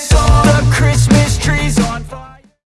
So.